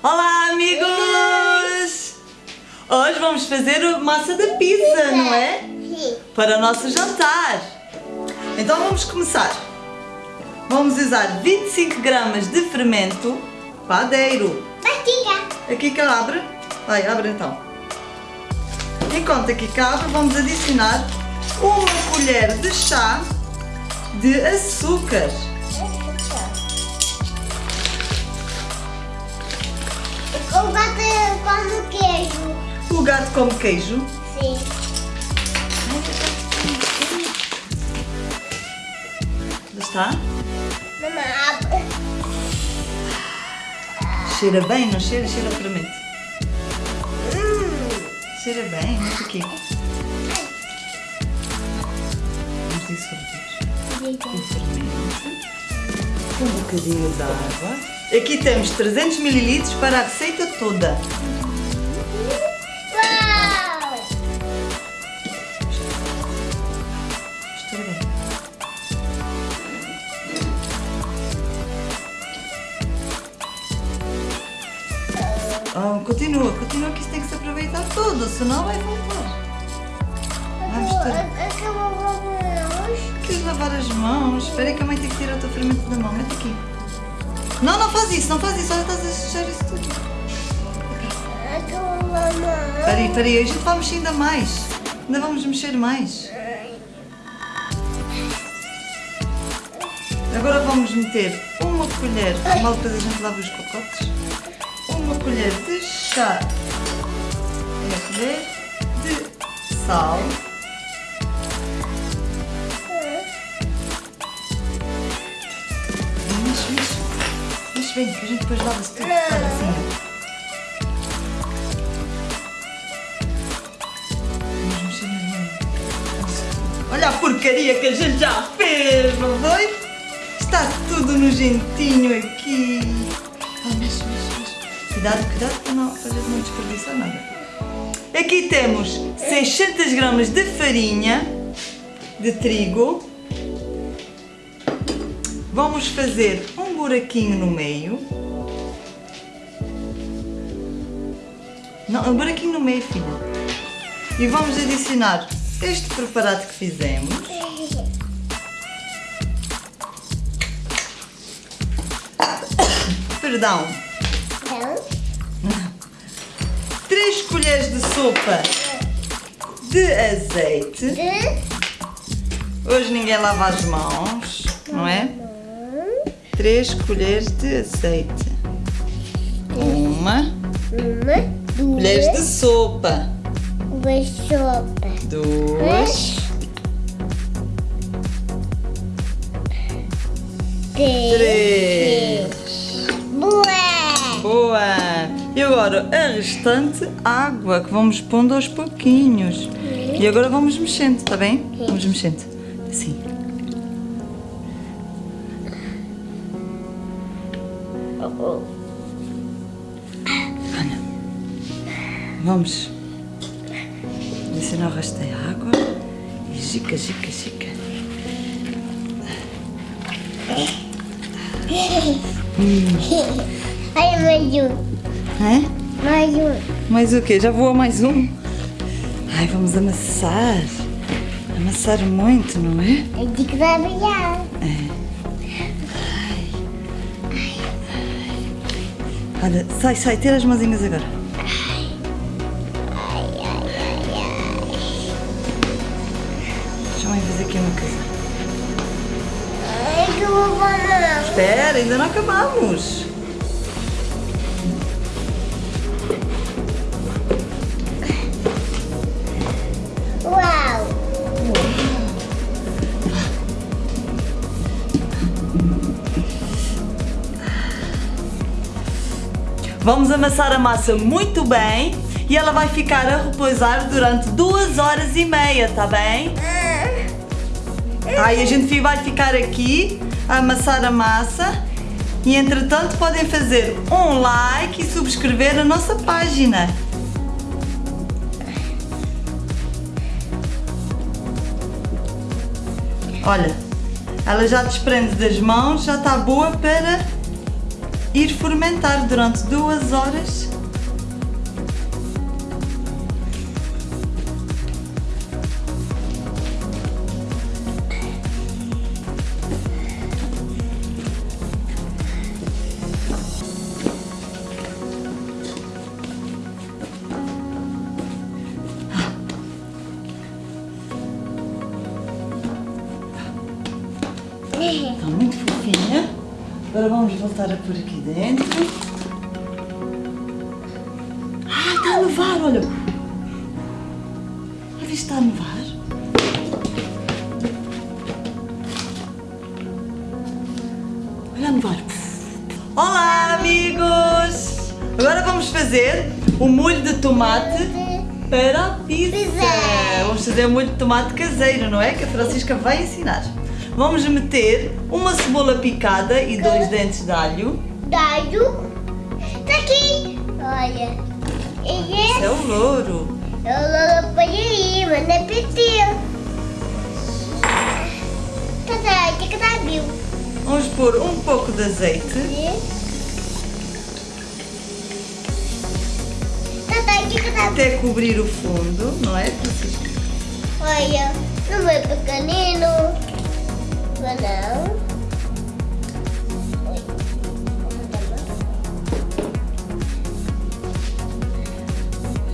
Olá amigos! Hoje vamos fazer massa de pizza, não é? Sim. Para o nosso jantar. Então vamos começar. Vamos usar 25 gramas de fermento padeiro. Mastiga. Aqui que abre. Vai, abre então. Enquanto aqui cabe, vamos adicionar uma colher de chá de açúcar. O gato come queijo. O gato come queijo. Sim. Já está? Mamãe, abre. Cheira bem, não cheira? Cheira a fermento. Hum. Cheira bem, muito aqui. Vamos um bocadinho de água. Aqui temos 300 ml para a receita toda. Ah, continua, continua que isso tem que se aproveitar tudo, senão vai. Acabou vamos. Queres lavar as mãos? Espera que a mãe tem que tirar o teu fermento da mão. Mete aqui. Não, não faz isso, não faz isso. Olha, estás a sujar isso tudo. Espera aí, espera aí. A gente vai mexer ainda mais. Ainda vamos mexer mais. Agora vamos meter uma colher, mal depois a gente lava os pacotes, uma colher de chá, é a colher de sal, que a gente depois lava-se tudo, olha assim. Olha a porcaria que a gente já fez, não foi? Está tudo nojentinho aqui. Ah. Cuidado, cuidado para, não, gente não desperdiçar nada. Aqui temos 600 gramas de farinha de trigo. Vamos fazer buraquinho no meio. Não, um buraquinho no meio, filha. E vamos adicionar este preparado que fizemos. Perdão. Não. 3 colheres de sopa de azeite. Hoje ninguém lava as mãos, não é? 3 colheres de azeite. Uma. Uma. Colheres de Duas. sopa. Duas sopa. Duas. Três. Três. Boa. Boa! E agora a restante água que vamos pondo aos pouquinhos. E agora vamos mexendo, está bem? Vamos mexendo. Vamos adicionar o resto da água. E gica, gica, gica. Olha mais um. É? Mais um. Mais o quê? Já voou mais um? Ai, vamos amassar. Amassar muito, não é? É de que vai brilhar. Olha, sai, sai, tira as mãozinhas agora. Que eu vou. Espera, ainda não acabamos. Vamos amassar a massa muito bem e ela vai ficar a repousar durante duas horas e meia, tá bem? Aí a gente vai ficar aqui a amassar a massa e entretanto podem fazer um like e subscrever a nossa página. Olha, ela já desprende das mãos, já está boa para ir fermentar durante duas horas. Agora vamos voltar a pôr aqui dentro. Ah, está a nevar, olha. Já viste está a nevar? Olha a nevar. Olá, amigos! Agora vamos fazer o molho de tomate para a pizza. Pizza. Vamos fazer o molho de tomate caseiro, não é? Que a Francisca vai ensinar. Vamos meter uma cebola picada e dois dentes de alho. Dado. Tá aqui. Olha. E Isso é o louro. eu não ponho aí, mas não é pedir. Que que viu? Vamos pôr um pouco de azeite. Até cobrir o fundo, não é? Olha, não é pequenino. Oi.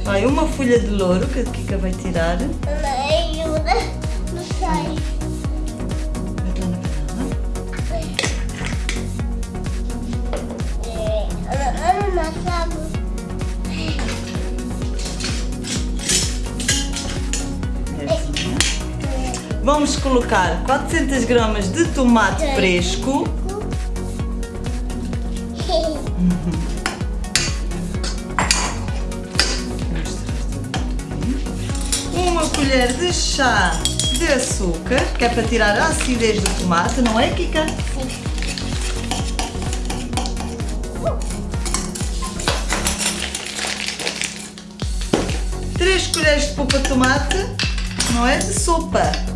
Vai uma folha de louro que a Kika vai tirar. Ajuda. Não sai. Mete lá na panela. É, Ana, Vamos colocar 400 gramas de tomate fresco. Uma colher de chá de açúcar, que é para tirar a acidez do tomate, não é, Kika? Três colheres de polpa de tomate, não é? De sopa.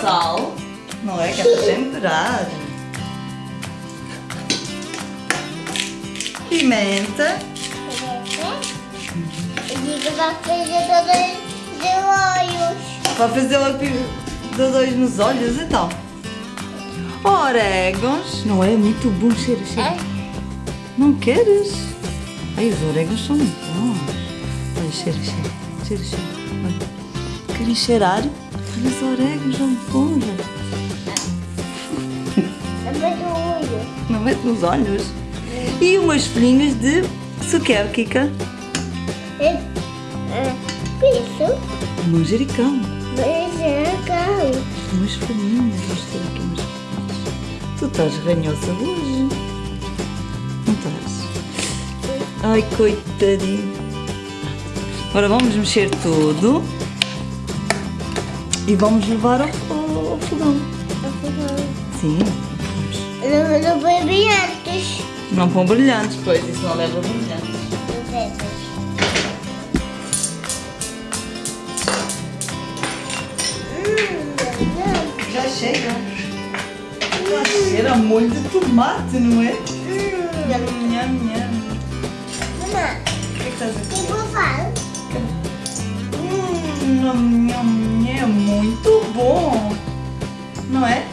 Sal, não é? Que é para temperar. Pimenta. Diga pra fazer os olhos. Para fazer dois nos olhos, então. Orégãos. Não é muito bom cheiro, cheiro. Não queres? Ai, os orégãos são bons. Olha, cheira. Cheira, cheira. Olha. Querem cheirar? Olha, os orégãos são bons. É muito olho. Não mete nos olhos. E umas folhinhas de suquer, Kika. É, é, isso. Manjericão. Manjericão. Umas folhinhas. Vamos ter aqui umas folhinhas. Tu estás ranhosa hoje. Não estás? Ai, coitadinho. Agora vamos mexer tudo. E vamos levar ao, ao, ao fogão. Sim. vamos. Não, não foi bem antes. Não pão brilhantes, pois. Isso não leva brilhantes. Hum, Já chega. Já cheira a molho de tomate, não é? hum. Nham, nham. Mamãe, O que é que estás a o É muito bom. Não é?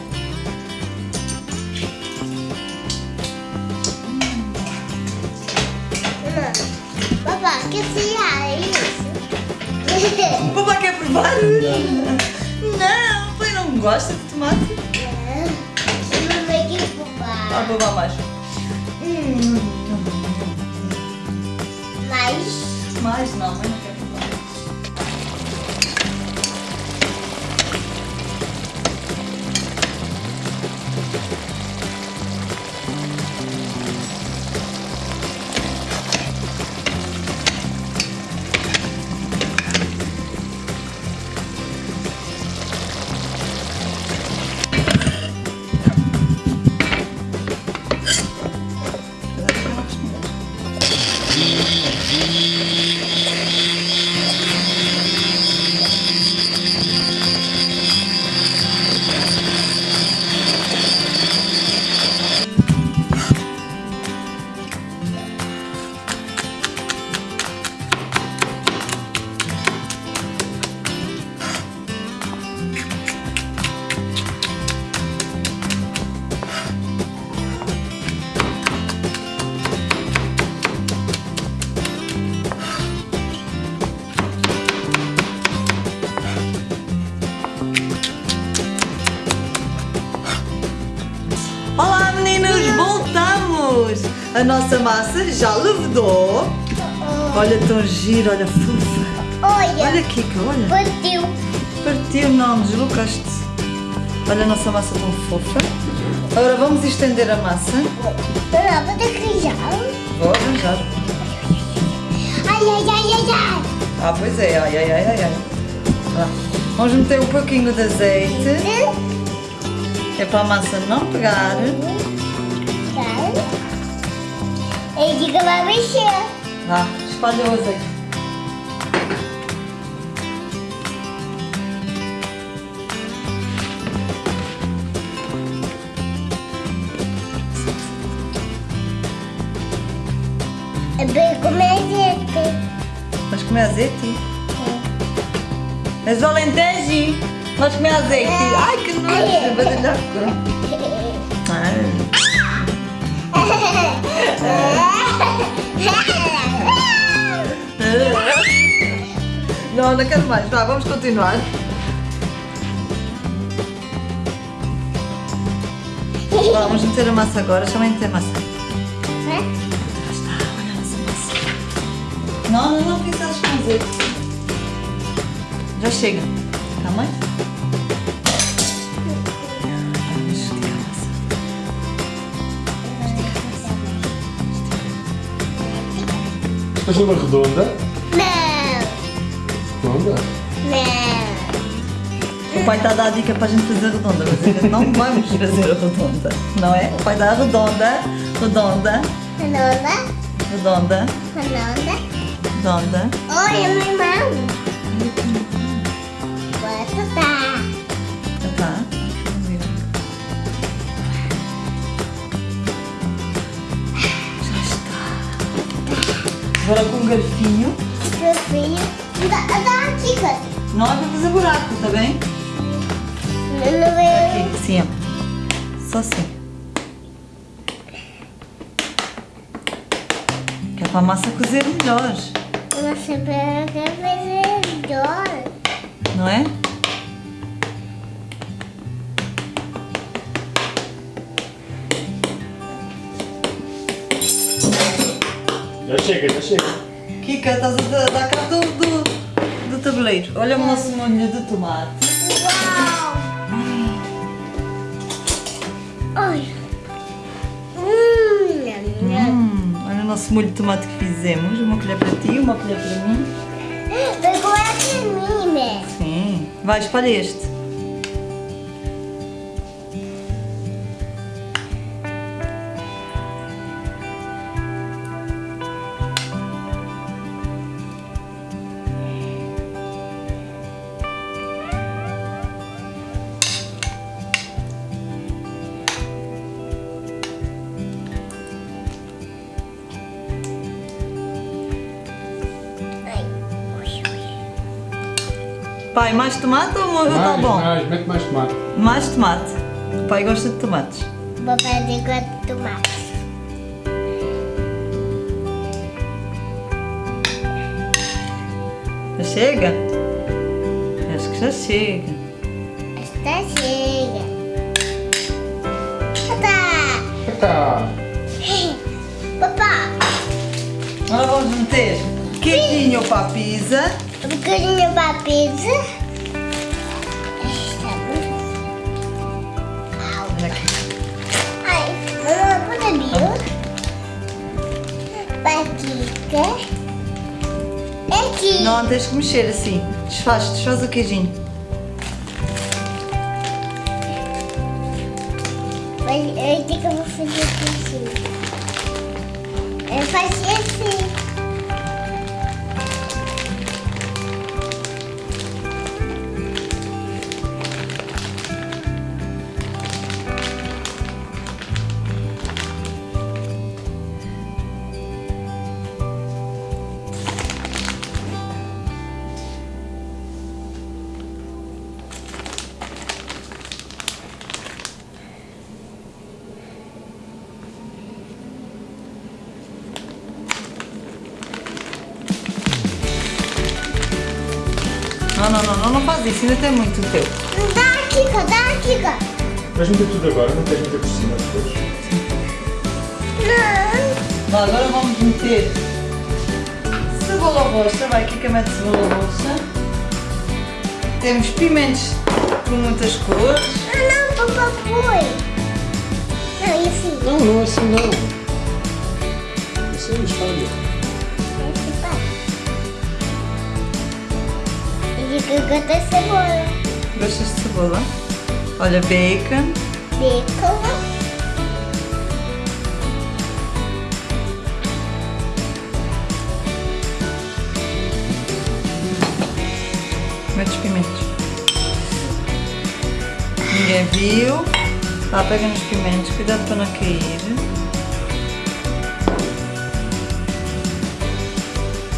Papá, que se é isso? O papai quer provar? Não, pai não gosta de tomate. Mamãe, que Ah, papá. vou mais. Hum, Mas, mais não, mas não Sim. A nossa massa já levedou. Olha, tão giro, olha, fofa. Olha, Olha, Kika, olha. partiu. Partiu, não, deslocaste. Olha a nossa massa tão fofa. Agora vamos estender a massa. Não, vou já. Vou arranjar. Ai, ai, ai, ai, ai. Ah, pois é, ai, ai, ai, ai, ai. Lá. Vamos meter um pouquinho de azeite. É para a massa não pegar. Ele diga vai mexer. Lá, espalha o azeite. É bem como é gente. Vais comer azeite? És do Alentejo? Vais comer azeite? Ai, que nojo! Vai deixar Não, não quero mais. Vá, vamos continuar. Vamos meter a massa agora. Deixa eu meter a massa. Já está, olha a nossa massa. Não, não, não precisares com azeite. Já chega. Tá, mãe? Faz uma redonda. Não, Redonda? não. O pai está a dar a dica para a gente fazer redonda, mas a gente não vamos fazer a redonda. Não é? O pai dá a redonda, redonda, Redonda, redonda, redonda. redonda. Olha, minha mão. Bota tá. Tá. Agora com um garfinho. Fofinho. Dá, dá cara. Não é para fazer buraco, tá bem? Não, não vai. Aqui, ó. Só assim. Que é para a massa cozer melhor, Você pega fazer melhor. não é? Já chega, já chega. Kika, estás a dar- cabo do, do, do tabuleiro. Olha o nosso molho de tomate. Uau! Olha. Hum. Hum, olha o nosso molho de tomate que fizemos. Uma colher para ti, uma colher para mim. Pegou aqui em mim, né? Sim. Vai, espalha este. Pai, mais tomate ou tá Mais, bom? mais, mete mais tomate. Mais tomate. O pai gosta de tomates. Vou fazer com tomate. Já chega? Acho que já chega. Esta chega. Tá. Tá. Papá, Agora vamos meter queijinho para a pizza. Um bocadinho para pizza. Esta Au. Olha aqui. Ai, mamãe, pode abrir? Patica. Aqui. Não, tens que mexer assim. Desfaz, desfaz o queijinho. Mas eu tenho que eu vou fazer assim. Eu não, não ainda tem muito o teu. Dá aqui, cá, dá aqui, cá. Vais meter tudo agora, não queres meter por cima depois. Não. Vá, agora vamos meter cebola roxa. Vai, Kika mete cebola roxa. Temos pimentos com muitas cores. Ah, não, papai foi. Não, e assim? Não, não é assim não. Isso é mistério. Esse E eu tem cebola. Gostas de cebola? Olha, bacon. Bacon. Mete os pimentos. Ninguém viu. Lá, pega nos pimentos. Cuidado para não cair.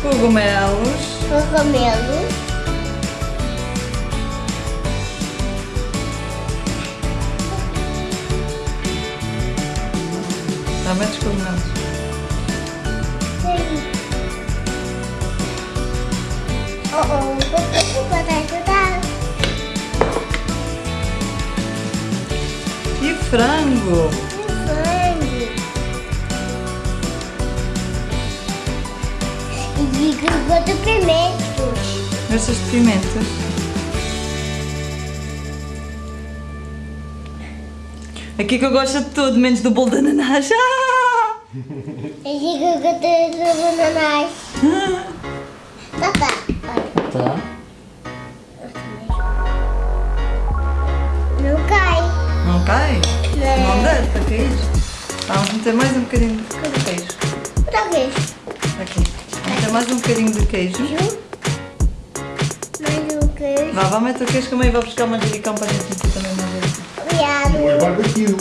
Cogumelos. Cogumelo. Lá, mete os cogumelos. Oh, oh, vou te ajudar. E frango. Sangue. E grudou de pimentos. Gostas de pimentas? Aqui que eu gosto de tudo, menos do bolo de ananás. Ah! E grudou de bananas. Papá, olha. Tá. Não cai. Não cai? Não Não. deve para cair. Vamos meter mais um bocadinho de queijo. Outra vez. Aqui. Vamos meter mais um bocadinho de queijo. Mais um queijo. Vá, vá meter o queijo que a mãe vai buscar manjericão para a gente meter também manjericão. Obrigado. Depois barbecue.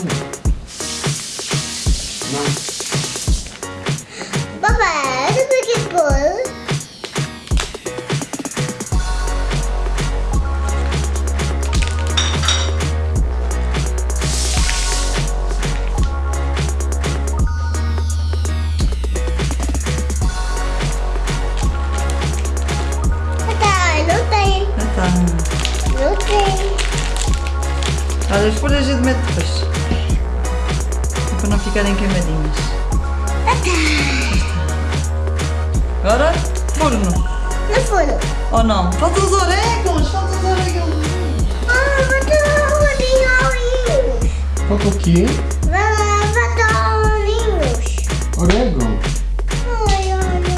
Não. Papai, Para não ficarem queimadinhas. Agora, forno. No forno. Ou não? Faltam os orégãos, faltam os orégãos. Ah, botou olhinhos. Falta o quê? Orégano. Ai, olha.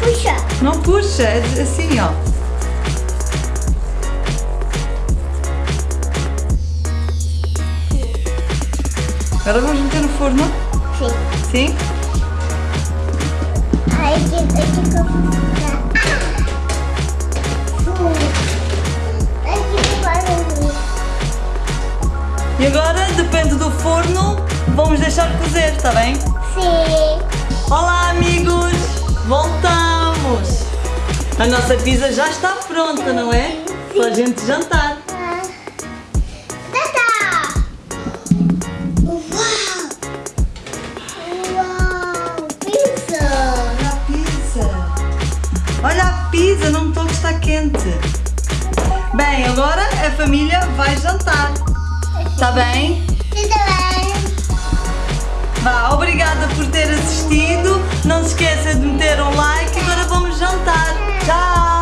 Puxa. Não puxa, é assim, ó. Agora vamos meter no forno. Sim. Sim? Ai, que eu que eu que barulho. E agora, depende do forno, vamos deixar cozer, está bem? Sim. Olá, amigos! Voltamos! A nossa pizza já está pronta, não é? Para a gente jantar. Está quente. Bem, agora a família vai jantar. Está bem? Tudo bem? Vá, obrigada por ter assistido. Não se esqueça de meter um like. Agora vamos jantar. Tchau!